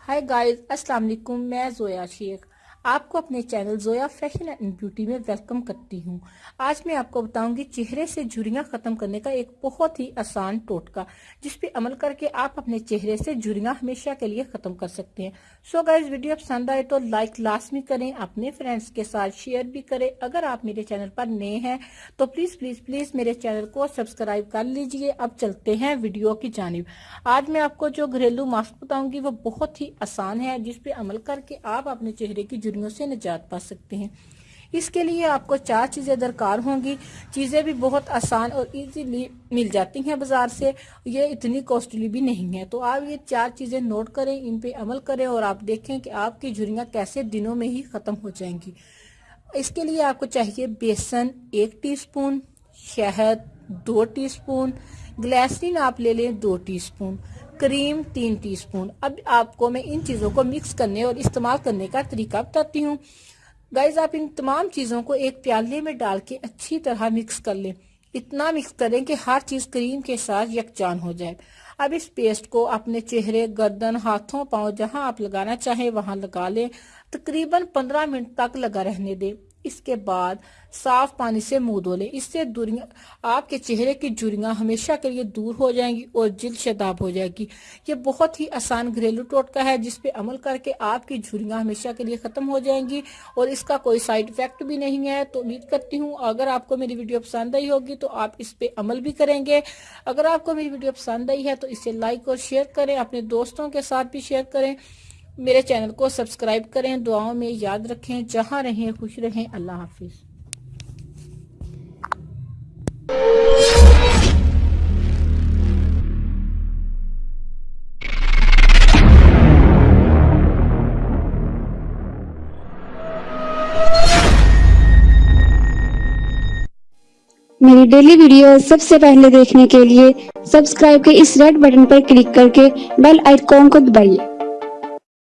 Hi guys अस्सलाम वालेकुम मैं जोया शेख आपको अपने channel Zoya fashion and beauty में वेलकम करती हूँ। आज मैं आपको बताऊँगी चेहरे से झुरियाँ खत्म करने का एक बहुत ही आसान टोटका, जिस पे अमल करके आप अपने चेहरे से झुरियाँ हमेशा के लिए खत्म कर सकते हैं। सो गाइज़ वीडियो पसंद आए तो लाइक लाजमी करें, अपने फ्रेंड्स के साथ शेयर भी करें। अगर आप मेरे चैनल पर नए हैं तो प्लीज़ प्लीज़ प्लीज़ मेरे चैनल को सब्सक्राइब कर लीजिए। अब चलते हैं वीडियो की जानब। आज मैं आपको जो घरेलू मास्क बताऊँगी, वो बहुत ही आसान है जिसपे अमल करके आप अपने चेहरे की झुरियों से निजात पा सकते हैं। इसके लिए आपको चार चीज़ें दरकार होंगी। चीज़ें भी बहुत आसान और इजीली मिल जाती हैं बाज़ार से। ये इतनी कॉस्टली भी नहीं है। तो आप ये चार चीज़ें नोट करें, इन पे अमल करें और आप देखें कि आपकी झुरियाँ कैसे दिनों में ही ख़त्म हो जाएँगी। इसके लिए आपको चाहिए बेसन एक टीस्पून, शहद दो टीस्पून, ग्लैसरीन आप ले लें दो टीस्पून। क्रीम तीन टीस्पून अब आपको मैं इन चीज़ों को मिक्स करने और इस्तेमाल करने का तरीका बताती हूँ। गाइज़ आप इन तमाम चीज़ों को एक प्याले में डाल के अच्छी तरह मिक्स कर लें। इतना मिक्स करें कि हर चीज़ क्रीम के साथ यकजान हो जाए। अब इस पेस्ट को अपने चेहरे, गर्दन, हाथों, पाँव जहाँ आप लगाना चाहें वहाँ लगा लें। तकरीबन 15 मिनट तक लगा रहने दें। इसके बाद साफ़ पानी से मुँह धो लें। इससे दूरियाँ, आपके चेहरे की जुरियाँ हमेशा के लिए दूर हो जाएँगी और जिल्द शदाब हो जाएगी। ये बहुत ही आसान घरेलू टोटका है जिस पे अमल करके आपकी झुरियाँ हमेशा के लिए खत्म हो जाएँगी और इसका कोई साइड इफ़ेक्ट भी नहीं है। तो उम्मीद करती हूँ, अगर आपको मेरी वीडियो पसंद आई होगी तो आप इस पे अमल भी करेंगे। अगर आपको मेरी वीडियो पसंद आई है तो इसे लाइक और शेयर करें, अपने दोस्तों के साथ भी शेयर करें। मेरे चैनल को सब्सक्राइब करें, दुआओं में याद रखें, जहाँ रहें, खुश रहें। अल्लाह हाफिज। मेरी डेली वीडियो सबसे पहले देखने के लिए सब्सक्राइब के इस रेड बटन पर क्लिक करके बेल आइकॉन को दबाइए।